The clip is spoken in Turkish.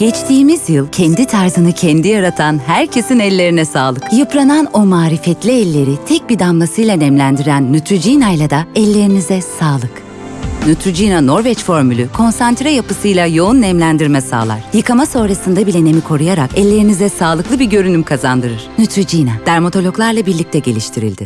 Geçtiğimiz yıl kendi tarzını kendi yaratan herkesin ellerine sağlık. Yıpranan o marifetli elleri tek bir damlasıyla nemlendiren Neutrogena ile de ellerinize sağlık. Neutrogena Norveç formülü konsantre yapısıyla yoğun nemlendirme sağlar. Yıkama sonrasında bile nemi koruyarak ellerinize sağlıklı bir görünüm kazandırır. Neutrogena, dermatologlarla birlikte geliştirildi.